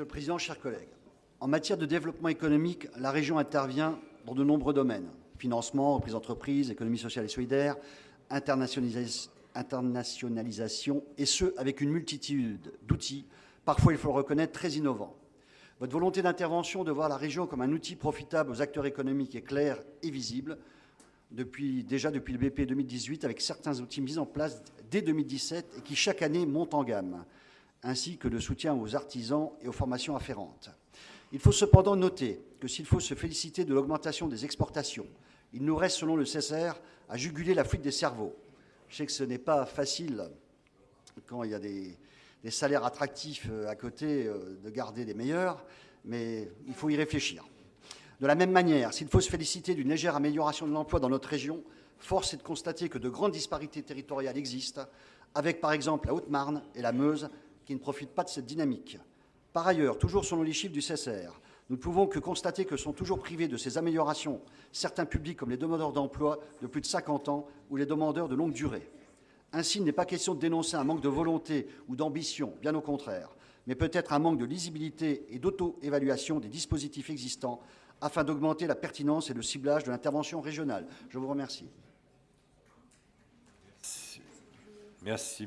Monsieur le Président, chers collègues, en matière de développement économique, la région intervient dans de nombreux domaines. Financement, reprise d'entreprise, économie sociale et solidaire, internationalisation, et ce, avec une multitude d'outils, parfois, il faut le reconnaître, très innovants. Votre volonté d'intervention de voir la région comme un outil profitable aux acteurs économiques est claire et visible, depuis, déjà depuis le BP 2018, avec certains outils mis en place dès 2017 et qui chaque année montent en gamme, ainsi que le soutien aux artisans et aux formations afférentes. Il faut cependant noter que s'il faut se féliciter de l'augmentation des exportations, il nous reste, selon le CSR, à juguler la fuite des cerveaux. Je sais que ce n'est pas facile, quand il y a des, des salaires attractifs euh, à côté, euh, de garder des meilleurs, mais il faut y réfléchir. De la même manière, s'il faut se féliciter d'une légère amélioration de l'emploi dans notre région, force est de constater que de grandes disparités territoriales existent, avec par exemple la Haute-Marne et la Meuse qui ne profitent pas de cette dynamique. Par ailleurs, toujours selon les chiffres du CSR, nous ne pouvons que constater que sont toujours privés de ces améliorations certains publics comme les demandeurs d'emploi de plus de 50 ans ou les demandeurs de longue durée. Ainsi, il n'est pas question de dénoncer un manque de volonté ou d'ambition, bien au contraire, mais peut-être un manque de lisibilité et d'auto-évaluation des dispositifs existants afin d'augmenter la pertinence et le ciblage de l'intervention régionale. Je vous remercie. Merci.